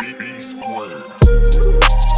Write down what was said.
B, square.